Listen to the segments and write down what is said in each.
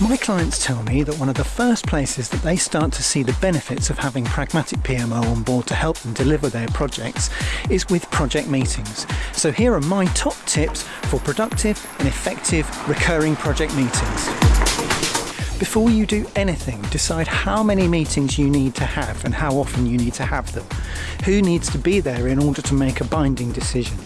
My clients tell me that one of the first places that they start to see the benefits of having Pragmatic PMO on board to help them deliver their projects is with project meetings. So here are my top tips for productive and effective recurring project meetings. Before you do anything, decide how many meetings you need to have and how often you need to have them. Who needs to be there in order to make a binding decision?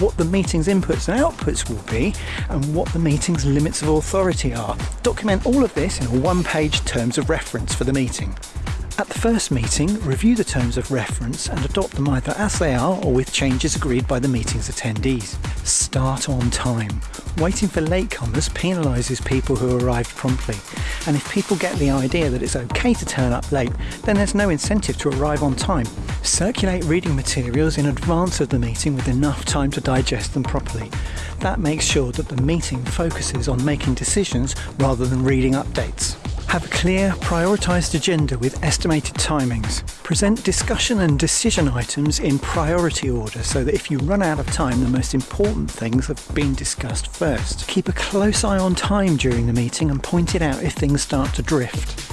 What the meeting's inputs and outputs will be, and what the meeting's limits of authority are. Document all of this in a one-page terms of reference for the meeting. At the first meeting, review the terms of reference and adopt them either as they are or with changes agreed by the meeting's attendees. Start on time. Waiting for latecomers penalises people who arrived promptly, and if people get the idea that it's okay to turn up late, then there's no incentive to arrive on time. Circulate reading materials in advance of the meeting with enough time to digest them properly. That makes sure that the meeting focuses on making decisions rather than reading updates. Have a clear, prioritised agenda with estimated timings. Present discussion and decision items in priority order so that if you run out of time, the most important things have been discussed first. Keep a close eye on time during the meeting and point it out if things start to drift.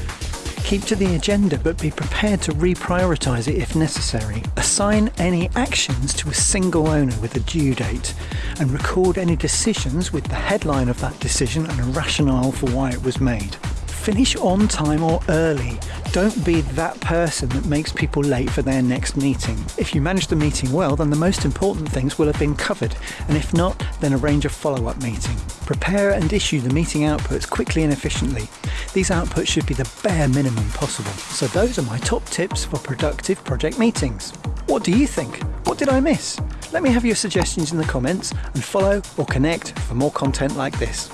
Keep to the agenda but be prepared to reprioritise it if necessary. Assign any actions to a single owner with a due date and record any decisions with the headline of that decision and a rationale for why it was made. Finish on time or early. Don't be that person that makes people late for their next meeting. If you manage the meeting well, then the most important things will have been covered, and if not, then arrange a follow-up meeting. Prepare and issue the meeting outputs quickly and efficiently. These outputs should be the bare minimum possible. So those are my top tips for productive project meetings. What do you think? What did I miss? Let me have your suggestions in the comments and follow or connect for more content like this.